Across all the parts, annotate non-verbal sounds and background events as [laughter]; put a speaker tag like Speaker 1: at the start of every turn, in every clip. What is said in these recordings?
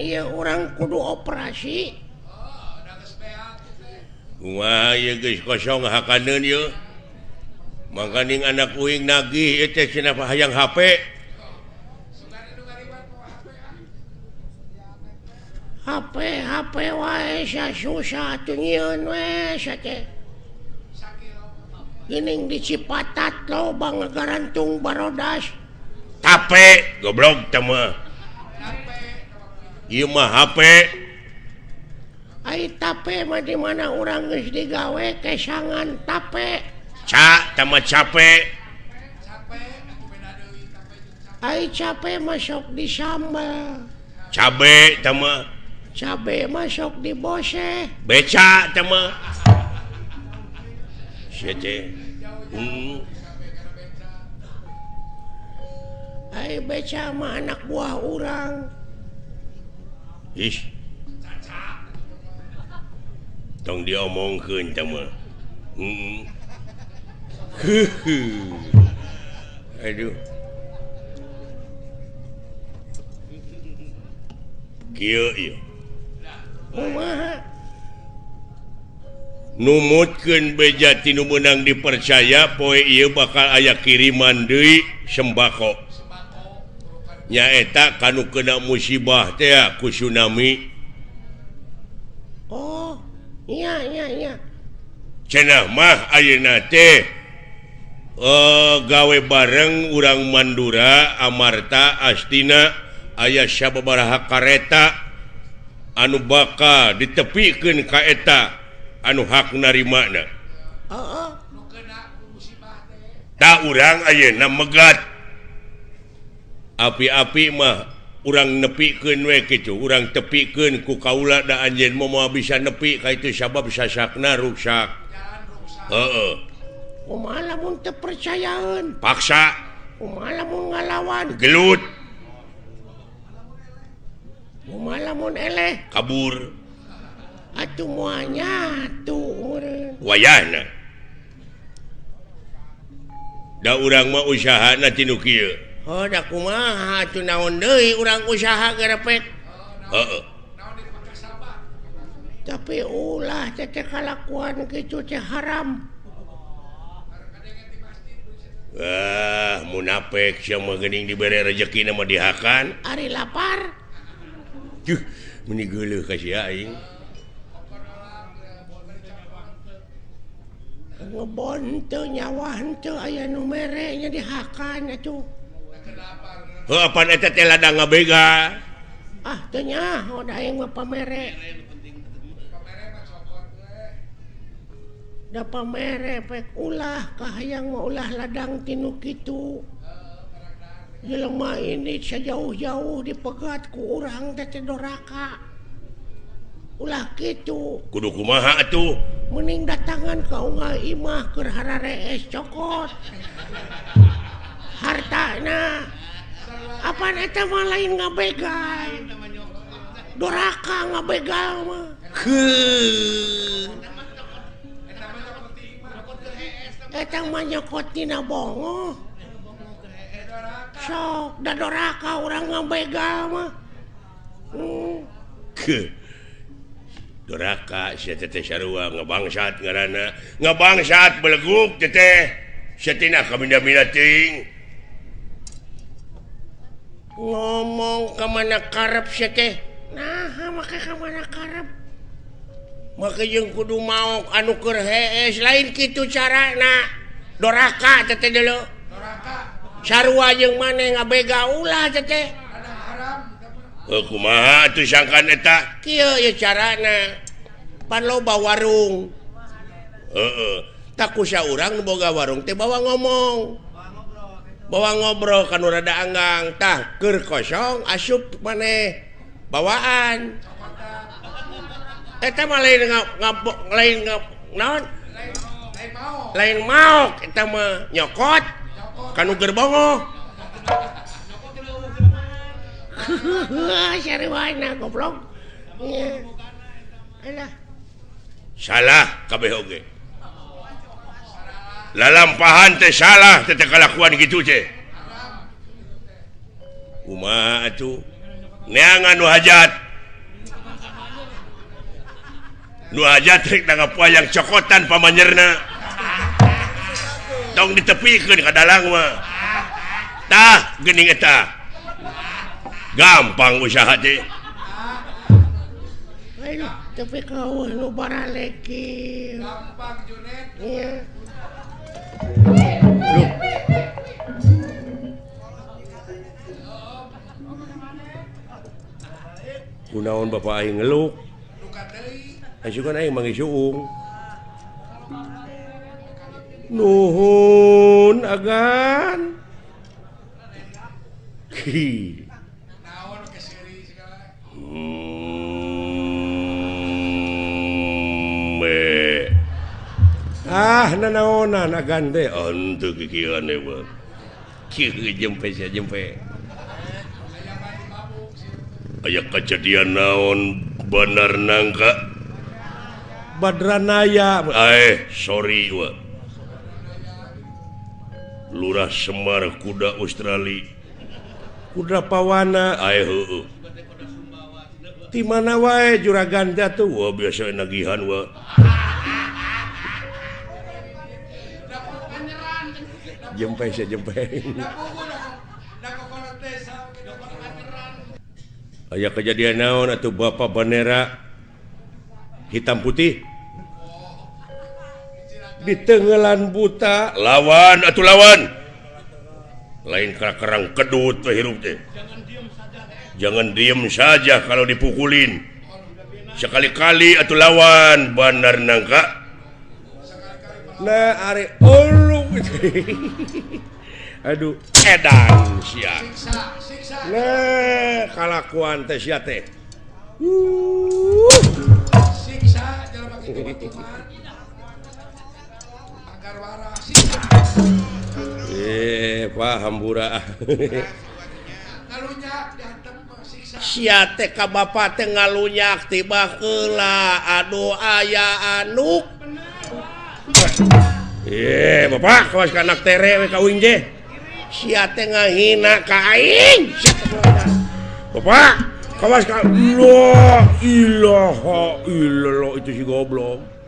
Speaker 1: ia orang kudu operasi
Speaker 2: kosong makaning anak kuing nagih hayang HP
Speaker 1: HP HP wae susah tunyeun dicipatat lo bangegarantung barodas.
Speaker 2: Tape goblok teu mah. HP
Speaker 1: tape di mana orang digawe? Kesangan tape
Speaker 2: Ca sama capek
Speaker 1: Hai capek masuk di sambal.
Speaker 2: Cabe sama
Speaker 1: cabe masuk di bose
Speaker 2: beca sama hmm.
Speaker 1: Ai beca sama anak buah orang
Speaker 2: Ish. Tong diamongkeun mah. Hmm. Aduh. Kieu ieu. Kumaha? Numutkeun beja tinu menang dipercaya poe ieu bakal aya kiriman deui sembako. nyaeta eh, kanu kena musibah teh ku tsunami. Oh cenahmah uh, oh, gawe bareng urang Mandura Amarta Astina aya syababaraha kareta anu baka ditepikan kaeta anu hak narimakna oh, oh. tak urang Ayeuna megat. api-api mah orang nepiken gitu. Orang tepiken ku kaula da anj mau mau bisa nepi ka itu sabab sasakna ruksak. Uh -uh.
Speaker 1: percayaan
Speaker 2: paksa.
Speaker 1: Ngalawan.
Speaker 2: Gelut. Kabur.
Speaker 1: Atuh tuh
Speaker 2: wayana da orang mau usaha na
Speaker 1: tinukil kumaha Hodakumaha naon deui urang usaha gerepet. Heeh. Tapi ulah cece kalakuan kitu teh haram.
Speaker 2: Wah, munafik sia mah geuning dibere rezeki mah dihakan.
Speaker 1: Ari lapar.
Speaker 2: Juh, meni geuleuh ka sia aing.
Speaker 1: Ngebon teu nyawa henteu aya nu
Speaker 2: mere
Speaker 1: nya dihakan atuh. Ah, pamerek ulahang ulah ladang tinu itu di lemah ini saya jauh-jauh dipegat kurang doraka. Ulah gitu
Speaker 2: kuduku kumaha tuh
Speaker 1: mening datangan kau nggak imah kerhara es cokot. hartana apa eta mah lain ngabegal doraka ngabegal mah. Ke. Eh, eta mah nyokot tina bongo sok da doraka urang ngabegal mah. Hmm.
Speaker 2: doraka si teteh sarua ngebangsat ngarana. Ngebangsat beleguk teteh setina kaminda-minda ting.
Speaker 1: ngomong kemana karep seke nah maka kemana karep? Maka yang kudu mau anu keur hees eh, lain gitu cara nak doraka tete dulu doraka. Sarua jeung mana ngabega ulah tete
Speaker 2: aku eh, kumaha tuh sangkan eta
Speaker 1: eh, kieu ya carana pan loba warung.
Speaker 2: Heeh. Uh -uh.
Speaker 1: tak kusya orang boga warung teh bawa ngomong. bawa ngobrol kan rada anggang tah keur kosong asup maneh bawaan. Eta mah lain ngapok lain naon? Lain mau kita nyokot kan gerbongo [laughs] goblok.
Speaker 2: Salah KBG lalampahan teh salah kelakuan gitu Uma neangan hajat nu hajat yang cokotan pamanyerna tong ditepikeun ka dalang mah tah geuning eta. Gampang usaha teh
Speaker 1: tapi kau
Speaker 2: lu para leki gampang junet. Iya kunaon Bapak Aing ngeluk? Asukan Aing mangi suung nuhun agan. Ki naon hmm. ah na naonan gande untuk aya kejadian naon bener nangka. Badranaya. Eh sorry wa. lurah Semar kuda Australia. Kuda pawana. Ayo uh, uh. di mana wae juragan jatuh. Wah biasa nagihan wah jempe jempeng aya kejadian naon atau Bapak bendera hitam putih. Di tenggelan buta. Lawan atau lawan. Lain kerang kedut hirup teh. Jangan diem saja kalau dipukulin. Sekali-kali atau lawan Bandar nangka. Nah are [laughs] aduh. Edan kalakuan teh teh. Eh pahambura
Speaker 1: Hambura siate Bapak ngalunya tiba kela aduh aya anuk
Speaker 2: ye Bapak kawas anak tere we ka kawin Sia teh ngahina ka kain Bapak kawas ka lo ilaha illallah itu si goblok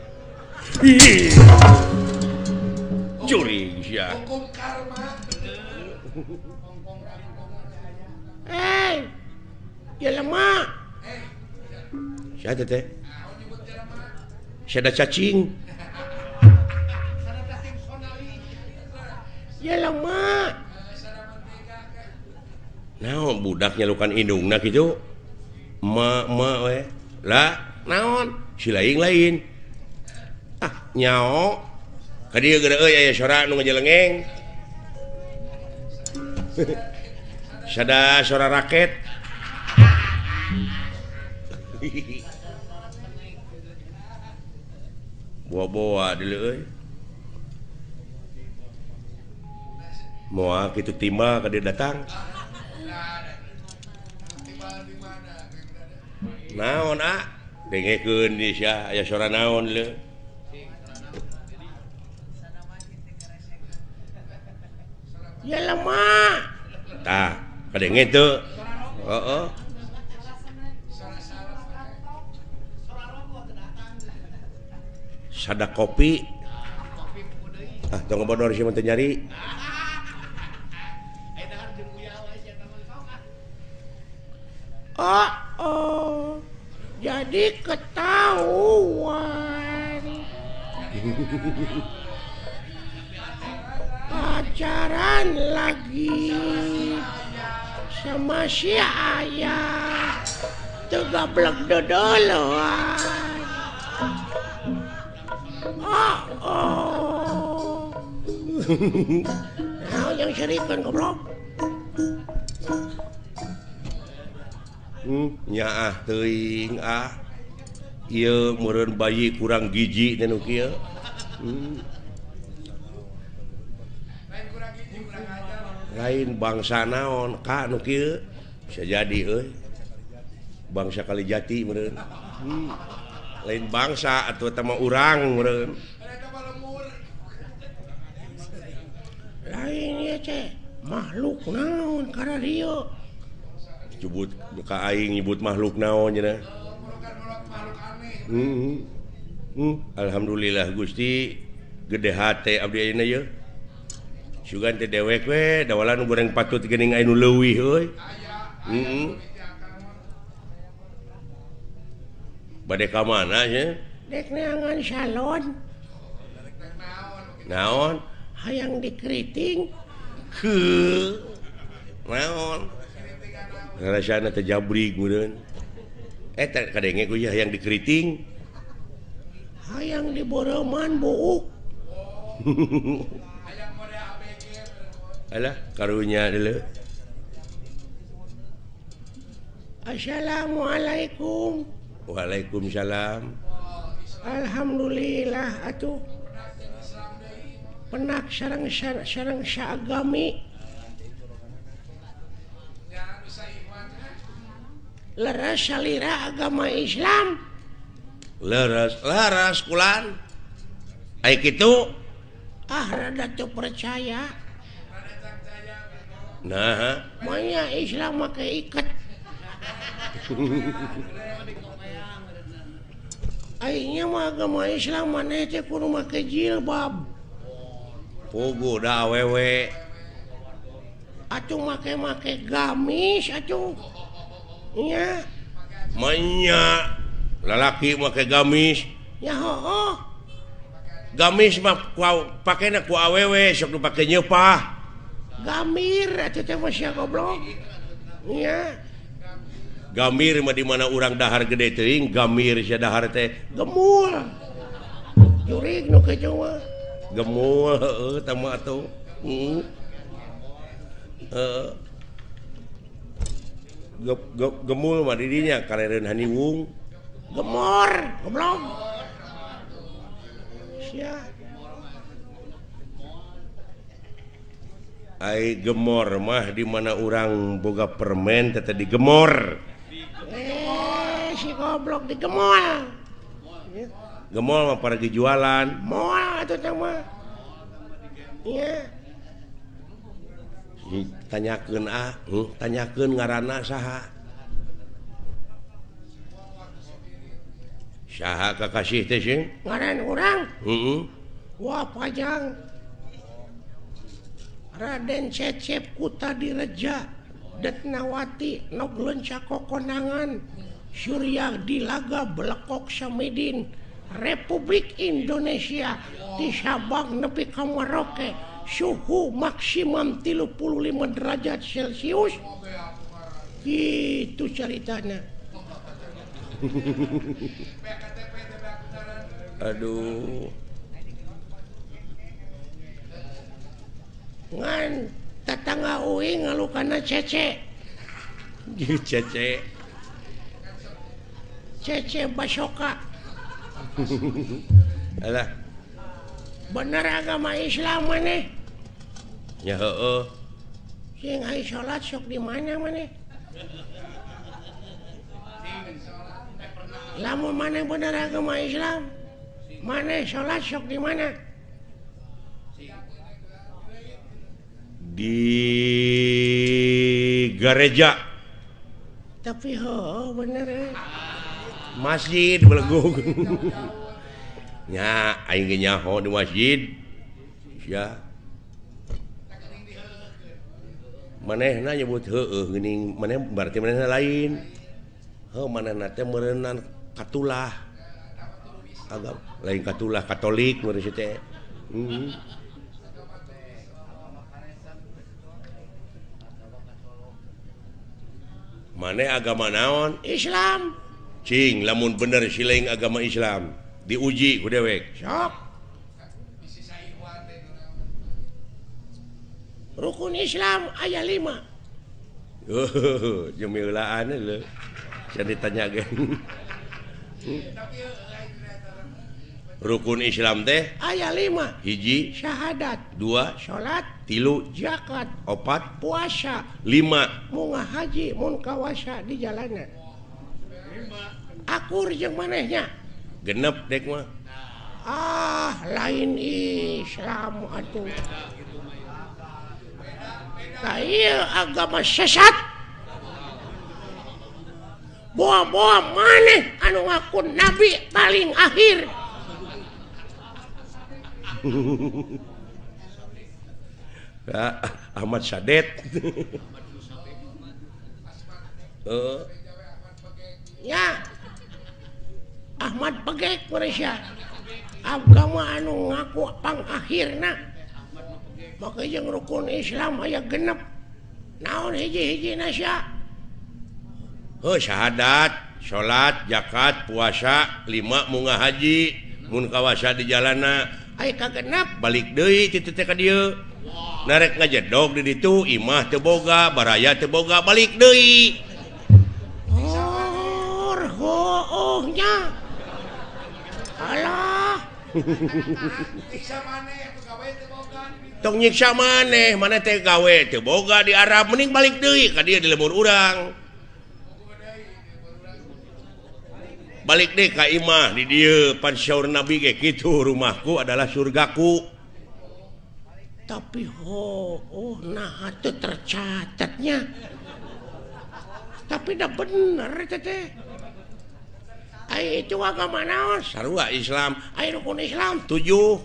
Speaker 2: Ih. Curi sia. Eh.
Speaker 1: Ya lama.
Speaker 2: Siapa teh? Siapa cacing? naon budaknya lukan hidung nah gitu ma, ma, lah naon? Si lain. Ah nyao tadi suara nu ngajelengeng [laughs] sada suara raket. [laughs] Buah-buah dulu euy mau gitu timba ke dia datang. Naon ah? Dengekeun di sia aya suara naon le
Speaker 1: ya lemah
Speaker 2: tah kadenge tuh heeh. Sada kopi. Ah tong bodor sih nyari
Speaker 1: Oh, oh. jadi ketahuan [laughs] pacaran lagi sama si ayah tegablek dodoloan oh, oh. [laughs] Nah, yang serikan goblok
Speaker 2: nya ah teuing ah Ieu meureun bayi kurang gigi dan hmm. lain bangsa naon Ka nu kieu bisa jadi euy bangsa Kalijati meureun hmm. lain bangsa atau tema urang meureun
Speaker 1: lain ya, makhluk naon karena jebut bukaing
Speaker 2: nyebut makhluk naon hmm. hmm. Alhamdulillah Gusti. Gede deweklan goreng patut lewi hmm. Mm. bade ka mana ya salon. Naon?
Speaker 1: Hayang dikriting
Speaker 2: ke. Naon? Jabri eh, ya, yang dikriting
Speaker 1: hayang diboroman bu [laughs]
Speaker 2: Alah, karunya dulu
Speaker 1: Assalamualaikum.
Speaker 2: Waalaikumsalam.
Speaker 1: Alhamdulillah atuh. Penak sarang sarang syagami. leras salira agama Islam
Speaker 2: leras leras kulan kayak itu
Speaker 1: ah rada tuh percaya
Speaker 2: nah
Speaker 1: maya Islam pakai ikat [laughs] Akhirnya mah agama Islam mana teh kudu make jilbab.
Speaker 2: Pugu da awewe.
Speaker 1: Atuh make make gamis atuh.
Speaker 2: lalaki pakai gamis. Gamis pakai ku awewe sok pakai nyepah.
Speaker 1: Gamir goblok.
Speaker 2: Gamir mah di mana orang dahar gede teuing gamir sia dahar teh
Speaker 1: gemul. Jurig nu kecoa
Speaker 2: gemul heeh tama atuh. Hmm. Heeh. gemul dirinya karirun Haniwung
Speaker 1: gemor goblok.
Speaker 2: Hai gemor mah dimana orang boga permen tete digemor
Speaker 1: eh, si goblok digemol gemol
Speaker 2: mah para
Speaker 1: jualan mau itu sama iya.
Speaker 2: yeah. tanyaken ah hmm? tanyakeun ngaranana saha Syah kakasih
Speaker 1: ngaran orang
Speaker 2: hmm?
Speaker 1: Wah panjang Raden Cecep Kuta direja Detnawati Noglonco kokonangan Surya dilaga belekok Samidin Republik Indonesia di Sabang nepi ka Merauke suhu maksimum 35 derajat celcius. Itu ceritanya. [laughs]
Speaker 2: Aduh.
Speaker 1: Tetangga Uing ngalu karena cece
Speaker 2: cece.
Speaker 1: Cece basoka. [laughs]
Speaker 2: Alah.
Speaker 1: Bener agama Islam maneh
Speaker 2: ya heeh.
Speaker 1: Sing salat sok di mana maneh lamun maneh bener agama Islam? Maneh salat sok di mana?
Speaker 2: Di gereja.
Speaker 1: Tapi ho bener eh.
Speaker 2: masjid belegung [laughs] nya aing ge nyaho di masjid. Ya manehna nyebut heueuh geuning maneh berarti manehna lain. Heuh manehna teh meureunna katulah. Agak lain katulah katolik meureuh teh. Hmm. maneh agama naon?
Speaker 1: Islam.
Speaker 2: Cing lamun bener silaing agama Islam. diuji ku dewek
Speaker 1: rukun Islam ayat 5
Speaker 2: uh, [laughs] jemilaan ditanya rukun Islam teh?
Speaker 1: Ayat 5
Speaker 2: hiji.
Speaker 1: Syahadat.
Speaker 2: Dua.
Speaker 1: Salat
Speaker 2: tilu.
Speaker 1: Zakat.
Speaker 2: Opat.
Speaker 1: Puasa.
Speaker 2: 5
Speaker 1: mugah haji mun kawasa di jalanan akur yang manehnya.
Speaker 2: genep dek mah.
Speaker 1: Ah lain Islam atuh. Nah, iya agama sesat. Buah-buah maneh anu ngaku nabi paling akhir. [laughs]
Speaker 2: Nah, Ahmad Sadet. Uh.
Speaker 1: ya Ahmad pegek Malaysia agama anu ngaku pangakhir makanya rukun Islam aya genep. Naon hiji-hiji nasya
Speaker 2: oh syahadat salat zakat puasa lima munga haji mun kawasa di jalana.
Speaker 1: Ay kagenap
Speaker 2: balik deui ti teh ka dieu. Narek ngajedog di ditu imah teu boga baraya teu boga balik deui.
Speaker 1: Oh, oh, oh, nya. [laughs]
Speaker 2: tong nyiksa maneh mana teh gawe teh boga di Arab mending balik deui ka dia di lembur urang. Balik deh ka imah di dia pansyaur nabi kayak gitu rumahku adalah surgaku.
Speaker 1: Tapi ho oh nah itu tercatatnya. Tapi dah bener teteh Ay, itu agama naon?
Speaker 2: Sarua Islam.
Speaker 1: Ay, rukun Islam
Speaker 2: tujuh.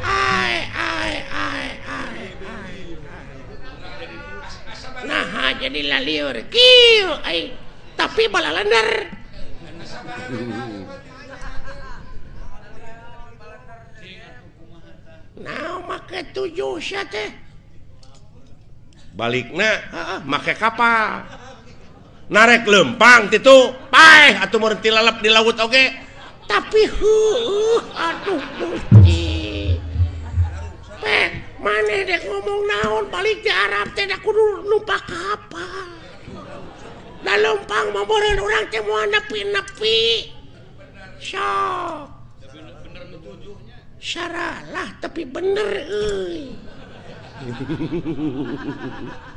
Speaker 1: Ay, ay, ay, ay, ay. Nah, jadi laliur. Kiu, ay. Tapi balalender. Nah, make tujuh syate.
Speaker 2: Balikna, uh, make kapal. Narek lempang itu paeh atau merenti lalap di laut oke? Okay?
Speaker 1: tapi huh, aduh Gusti peh mana dek ngomong naon? Balik di Arab teh kudu numpak kapal. Dah lempang maboreun orang teh moal nepi-nepi. Sok. Syaralah tapi bener euy [laughs]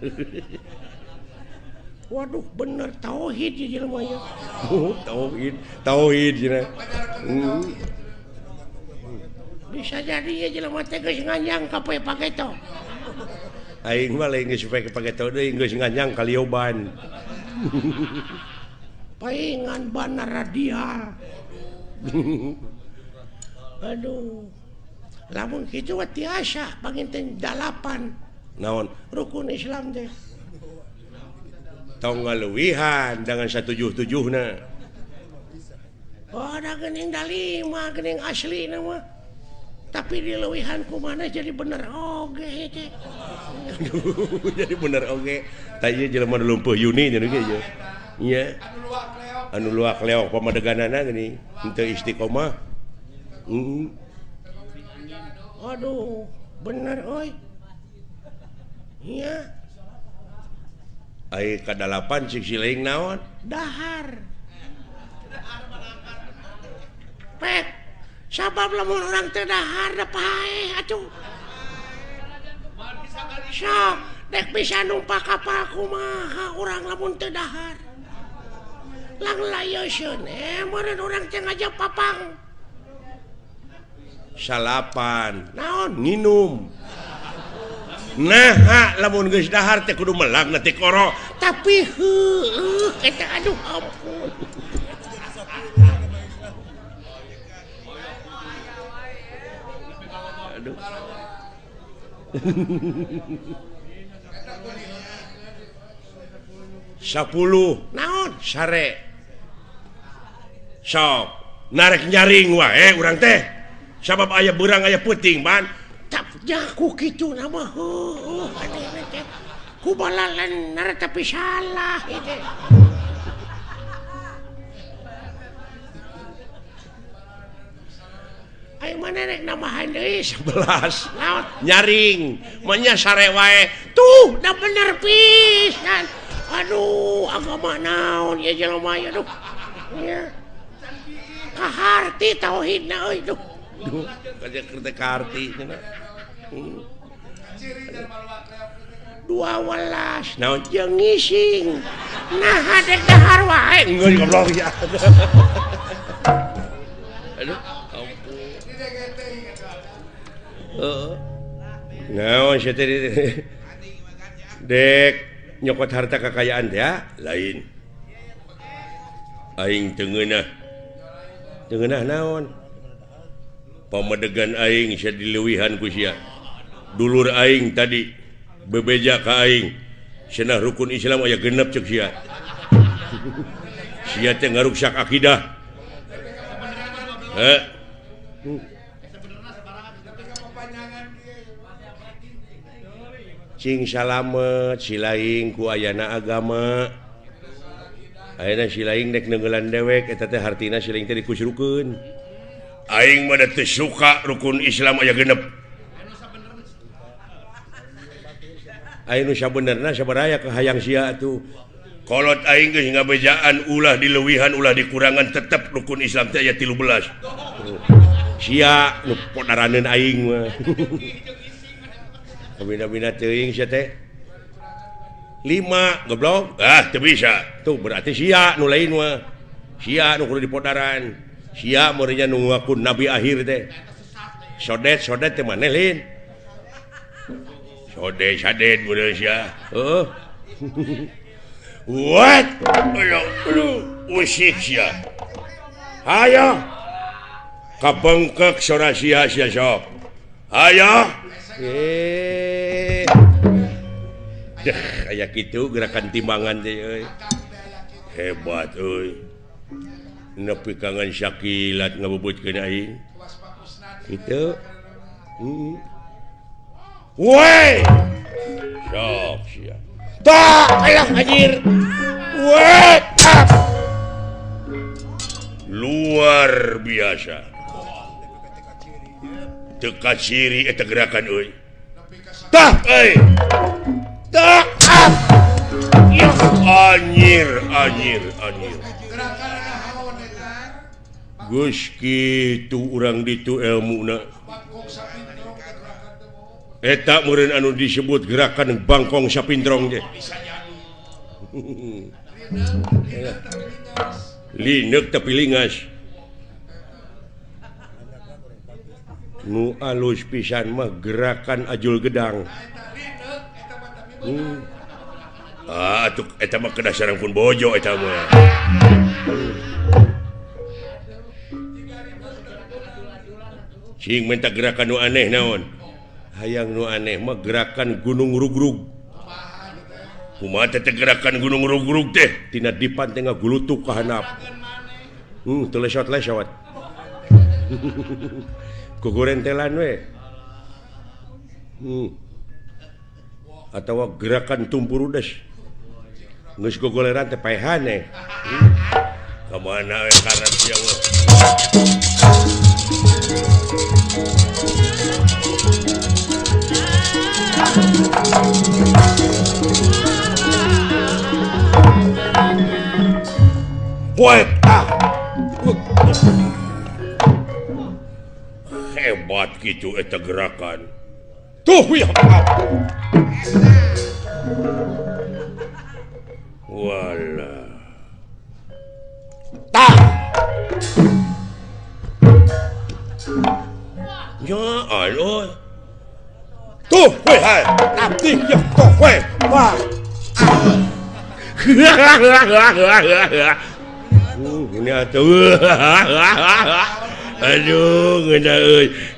Speaker 1: [laughs] Waduh bener tauhid [laughs]
Speaker 2: oh, tauhid tauhid hmm.
Speaker 1: bisa jadi ya jelema teh geus nganjang ka poe pageto.
Speaker 2: Aing mah lain geus poe pageto deui geus nganjang ka lioban. [laughs]
Speaker 1: Paingan bana radial. Aduh. Lamun kitu mah tiasa panginten dalapan.
Speaker 2: naon?
Speaker 1: Rukun Islam teh.
Speaker 2: Tong luwihan dengan satu tujuh
Speaker 1: oh ada gening dalima gening asli nama. Tapi di lewihan kumana jadi bener oge
Speaker 2: okay, [laughs] jadi bener oge. Okay. tanya jelema lumpuh Yuni nya ge ya iya. Anu luak leok pamadeganana gini. Henteu istiqomah. Hmm.
Speaker 1: aduh bener oi. Iya,
Speaker 2: Ai kadalapan kedalapan sisiling naon?
Speaker 1: Dahar. Pet sabab lamun orang teu dahar da pae atuh. So dek bisa numpak kapal kumaha urang lamun teu dahar. Lang layo eh murid urang teh ngajak papang.
Speaker 2: Salapan
Speaker 1: naon?
Speaker 2: Nginum. nah lamun geus dahar teh kudu melang nanti koro.
Speaker 1: Tapi heuh eta aduh ampun.
Speaker 2: Aduh. Sepuluh
Speaker 1: naon?
Speaker 2: Sare. Sok narik nyaring wae eh, urang teh. Sabab aya berang aya puting
Speaker 1: man jaku gitu nama? Kubalan tapi salah Ayo mana nek nama handai
Speaker 2: sebelas.
Speaker 1: Laut.
Speaker 2: Nyaring. Menya sarewae
Speaker 1: tuh dah bener pisan aduh agama naon. Ya jelema ya duh ya. Kaharti tauhid na euy duh
Speaker 2: Hmm.
Speaker 1: dua welas naon jeung ngising. Nah hadek dahar wae.
Speaker 2: Ngeun goblok ya. [laughs] Aduh ampun. Heeh. Naon sih dek nyokot harta kekayaan ya lain. Aing tengenah tengenah naon? pamedegan aing saya dilewihan kusia dulur aing tadi bebeja ka aing. Senah rukun Islam aya genep cek sia. Sia teh ngaruksak akidah. Eh cing salamet silaing ku ayana agama. Ayana silaing dek nenggelan dewek eta teh hartina silaing teh dikusrukeun Aing pada suka rukun Islam aya genep. Beneraya ke hayang si tuhkolot aing hingga bejaan ulah dilewihan ulah dikurangan tetap rukun Islam aya tilu belas podaraneun aing [laughs] lima goblok. Ah bisa. Tuh berarti si nulain kudu dipodaran. Sia murinya nu ngaku nabi akhir deh sodet sodet teh mana lin? Sodet sodet sia. Oh [laughs] what? Ayo lu usik sia. Ayo kapengkek sora sia sia sok. Ayo eh. Kayak gitu gerakan timbangan deh hebat euy. nepi kangen Syakilat ngebubutkeun aing. Itu. Hmm. Woi. Sok sia. Tah, ayah anjir. Woi. Luar biasa. Teka ciri eh, eta gerakan euy. Tah, euy. Eh. Tah. Ah. Anjir, anjir, anjir. Guski kitu orang ditu elmu eh, tak meureun anu disebut gerakan Bangkong sapindrong deh [laughs] Linek tapi lingas. Nu alus pisan mah gerakan ajul gedang. Hmm. ah tuh eta mah kedasaran pun bojo eta mah. minta gerakan nu aneh naon? Hayang nu aneh mah gerakan gunung rugrug. Gerakan gunung rugrug teh? Tina dipan tengah gulu ka kehanap hmm, teu lesot-lesot. [laughs] Kugurentelan telan we. Hmm. atau gerakan tumpur udes ngus kuguleran teh paehane hmm. Kamana we karep ya Allah hebat gitu eta gerakan. Tuh ya. Wala 都会来，俺定要都会哇！呵呵呵呵呵呵，ini tuh, aduh, ngena,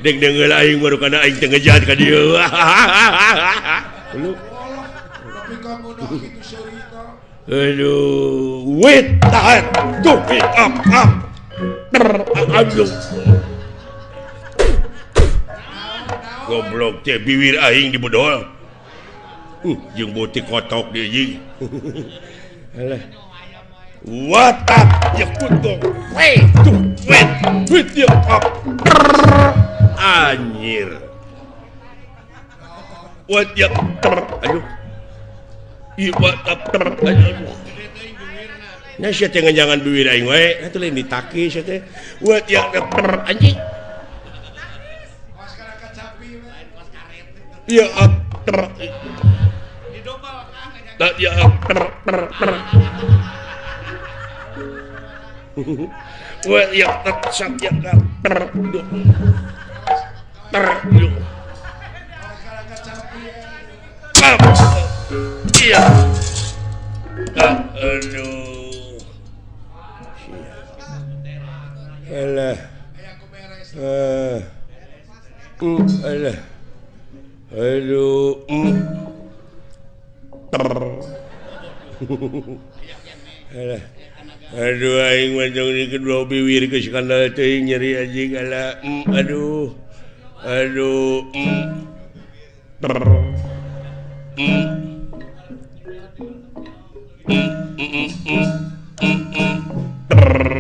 Speaker 2: deng deng lain baru kena aing aduh, tahan, tuh, aduh. goblok teh biwir aing dibodol uh jeung botik kotok dia jing alah. What up? Ya kutuk wait tuh wait wait dia up anjir. What ya ter aduh i what up ter aduh Nah, saya jangan-jangan biwir aing wae. Nah, tuh lain ditakis, saya teh. What ya ter anjing. ya ah, akter nah, ya ah, akter ter ter wah ya ter sak ya ter
Speaker 3: iya nah, aduh
Speaker 2: Alah. Eh. Uh, alah. Aduh. Mm. Aduh aing mancang di kedua biwir ke kandel teuing nyeri anjing ala mm, aduh. Aduh. Mm. Mm.
Speaker 3: Mm, mm, mm, mm, mm, mm.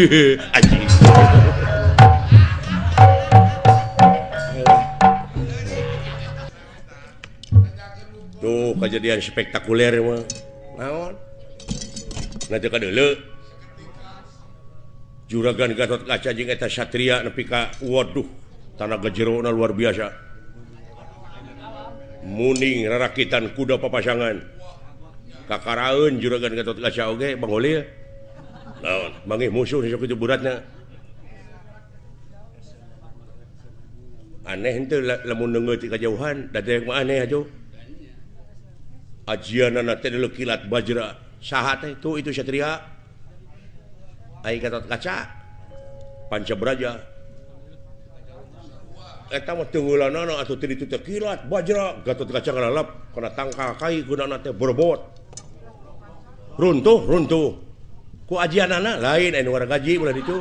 Speaker 3: [laughs]
Speaker 2: tuh kejadian spektakuler mah naon? Nanti ka deuleu juragan Gatot Kaca jeung eta Satria nepi ka waduh tanaga jerona luar biasa. Muning rarakitan kuda papasangan. Kakaraeun juragan Gatot Kaca oge Bang Holil mangih musuh itu beratnya aneh itu lamun nunggu tiga jauhan. Dari yang aneh aja ajian anak tadi kilat bajra. Sahat itu itu satria ai kata kaca panca beraja eta eh, mah tunggulanana atau tadi itu kilat bajra. Gatot kaca ngalap karena tangka kai gunana teh berbot runtuh runtuh ku ajianana lain eh, anu warga gaji ulah itu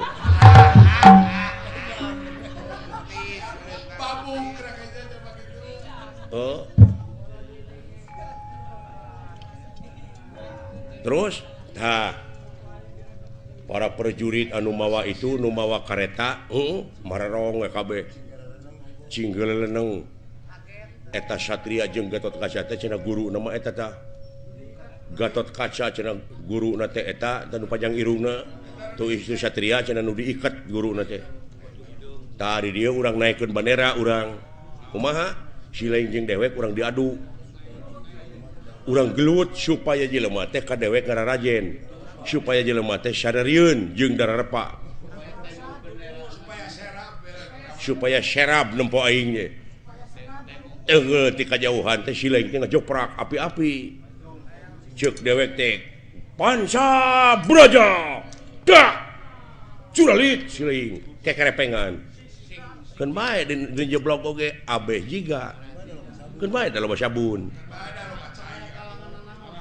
Speaker 2: oh. terus nah para prajurit anu mawa itu nu mawa kareta heeh mararong eh, we kabeh cinggeleleneng eta satria jeung Gatot Kaca teh cenah guru nama eta tah Gatot kaca guru eta dan panjang Irungna tuh Satria diikat guru tadi dia orang naikkan bendera orang Umaha silainjing dewek kurang diadu. Orang gelut supaya jelemah teh ka dewek karena Rajen supaya jelemah teh syariun jeung darah repa supaya serap nempo aingnya tengah tika jauhan teh silaing teh ngejoprak api-api. cek dewek teh pansa braja. Dah. Curalit siling. Kekerepengan kan bae di, di jeblok oge abeh jiga. Kan bae dalam sabun.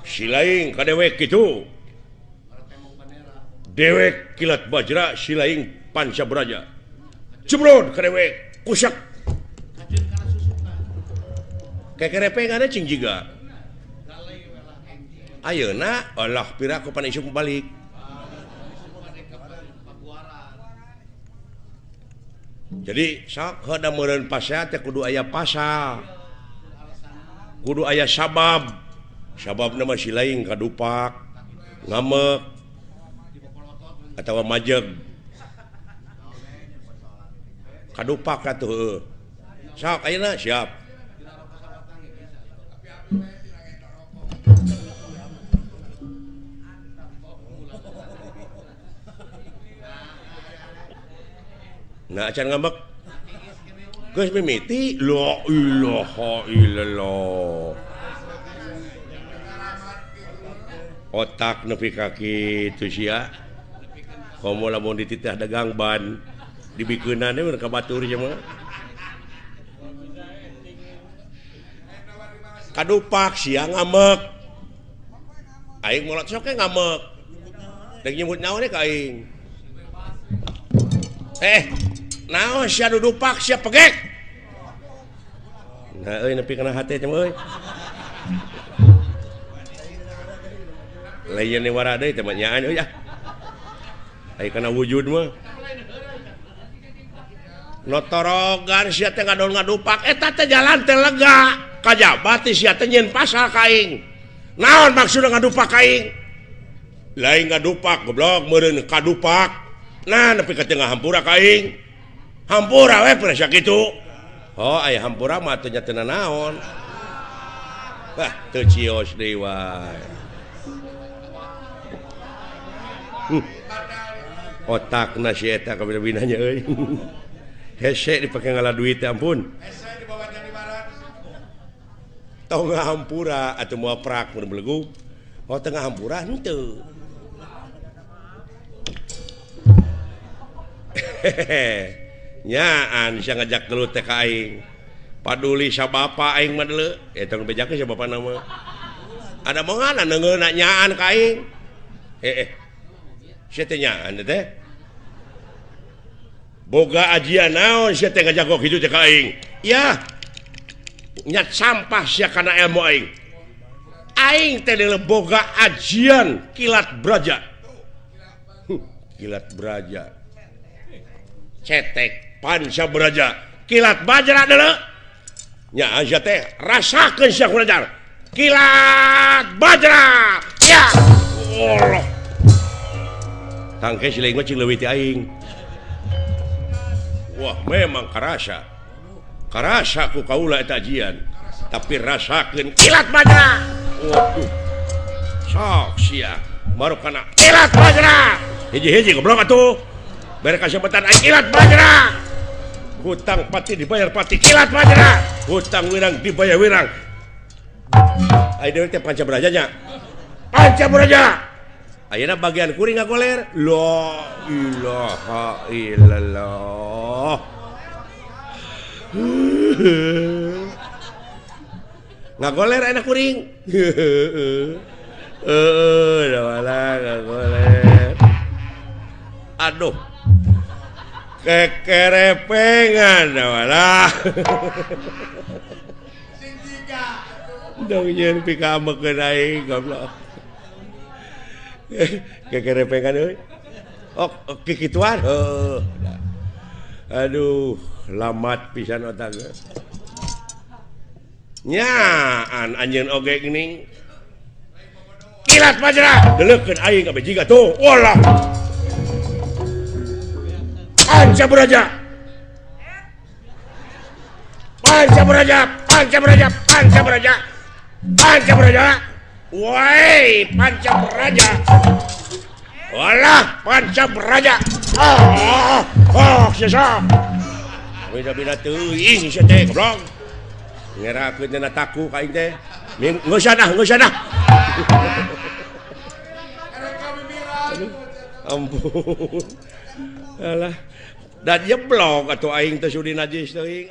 Speaker 2: Si lain ka dewek gitu dewek kilat bajra si lain panca braja. Cebrod ka dewek kusak. Kekerepengan cing jiga. Ayeuna Allah pira ku panisuk balik. Jadi sok hoda meureun pasal teh kudu aya pasal. Kudu aya sabab. Sababna si lain kadupak ngamek atau majeg. Kadupak atuh sok ayeuna siap. nah acan ngambek. Geus mimiti lo ilaha illallah otak nepi kaki itu sia. Komo lamun dititah dagang ban dibikeunan mun ka batur cuma kadupak sia ngamek aing molot sok ngamek dan nyebut nyawa nih kaing eh naon sia dudupak sia pegek nah euy nepi kana hate teh euy lain ni wara deui teh nyaan euy ah. Aya kana wujud mah notorogan sia teh ngadol ngadupak eta eh, teh jalan teh lega. Kajabat sia teh nyen pasal kaing. Naon maksudna ngadupak kaing? Lain ngadupak goblok meureun kadupak nah nepi ka tengah hampura kaing. hampura we persia gitu oh ayah hampura mah teu nyatana naon. Wah teu cios deui wae hmm. Uh. otakna si eta kabina-binanya euy eh. [laughs] hese dipake ngalah duit ampun tau nggak hampura atau mau prak mun belegu oh tengah hampura henteu [laughs] hehehe nyaan bisa ngajak dulu aing. paduli sababa aing mah dulu. Eh, Eta nu bejakeun sababa nama. Ada mangana neungeuna nyaan ka aing. Eh eh. Sia teh nyaan teh. Boga ajian naon sia teh ngajak gok kitu teh ka aing. Ya. Nyat sampah sia kana ilmu aing. Aing teh boga ajian kilat braja. Kilat braja. Cetek. panca beraja kilat Bajra ya rasa Syjar kilat Bajra. Ya. Wah memang karasa. Ku kaula tajian tapi rasakan kilat Bajra. Waduh. Soksia baru kena kilat Bajra. Hiji-hiji goblok atuh. Beres kesempatan kilat Bajra. Hutang pati dibayar pati kilat bajra hutang wirang dibayar wirang panca berajanya panca beraja Ayo bagian kuring nggak goler lo ilaha illallah nggak goler enak kuring aduh kekerepengan walah. Dongjen pika mekenai goblok. Kekerepengan euy. Ok kikituan oh aduh lamat pisan otak nyaan anjeun oge geuning kilat majerah deleukeun aing ka jiga tuh walah. cabut aja pan cabut aja pan cabut aja pan cabut aja pan cabut aja woi pan cabut aja walah pan cabut aja oh oh siapa, ah, ah, ah, sisa Bila beda tuh ih sih teh goblok. Ngerakuin dan takut kain ini, nggak usah dah nggak ampun. Alah. dan jeblok atau aing teh sudi najis teuing